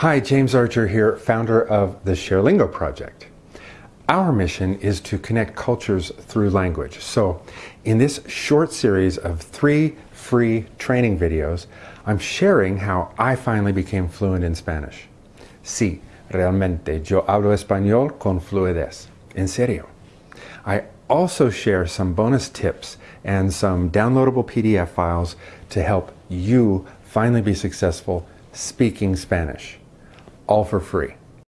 Hi, James Archer here, founder of the ShareLingo project. Our mission is to connect cultures through language. So in this short series of three free training videos, I'm sharing how I finally became fluent in Spanish. Sí, realmente yo hablo español con fluidez. En serio. I also share some bonus tips and some downloadable PDF files to help you finally be successful speaking Spanish. All for free.